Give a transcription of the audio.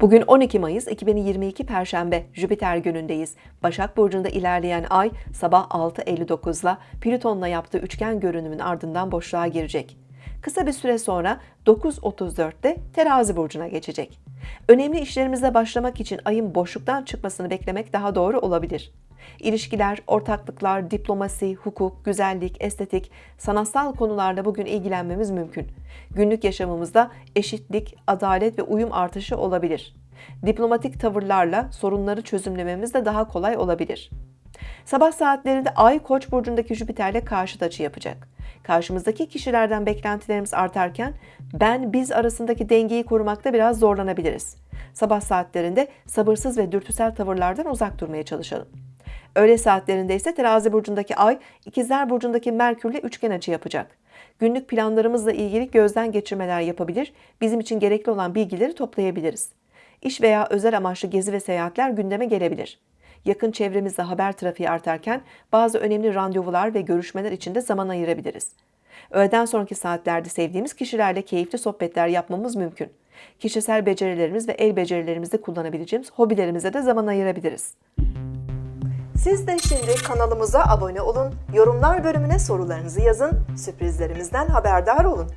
Bugün 12 Mayıs 2022 Perşembe Jüpiter günündeyiz. Başak Burcu'nda ilerleyen ay sabah 6.59'la Plüton'la yaptığı üçgen görünümün ardından boşluğa girecek. Kısa bir süre sonra 9.34'te Terazi Burcu'na geçecek. Önemli işlerimize başlamak için ayın boşluktan çıkmasını beklemek daha doğru olabilir. İlişkiler, ortaklıklar, diplomasi, hukuk, güzellik, estetik, sanatsal konularla bugün ilgilenmemiz mümkün. Günlük yaşamımızda eşitlik, adalet ve uyum artışı olabilir. Diplomatik tavırlarla sorunları çözümlememiz de daha kolay olabilir. Sabah saatlerinde Ay Koç burcundaki Jüpiter'le karşıt açı yapacak. Karşımızdaki kişilerden beklentilerimiz artarken ben biz arasındaki dengeyi korumakta biraz zorlanabiliriz. Sabah saatlerinde sabırsız ve dürtüsel tavırlardan uzak durmaya çalışalım. Öğle saatlerinde ise Terazi burcundaki Ay, İkizler burcundaki Merkürle üçgen açı yapacak. Günlük planlarımızla ilgili gözden geçirmeler yapabilir, bizim için gerekli olan bilgileri toplayabiliriz. İş veya özel amaçlı gezi ve seyahatler gündeme gelebilir. Yakın çevremizde haber trafiği artarken bazı önemli randevular ve görüşmeler için de zaman ayırabiliriz. Öğleden sonraki saatlerde sevdiğimiz kişilerle keyifli sohbetler yapmamız mümkün. Kişisel becerilerimiz ve el becerilerimizde kullanabileceğimiz hobilerimize de zaman ayırabiliriz. Siz de şimdi kanalımıza abone olun, yorumlar bölümüne sorularınızı yazın, sürprizlerimizden haberdar olun.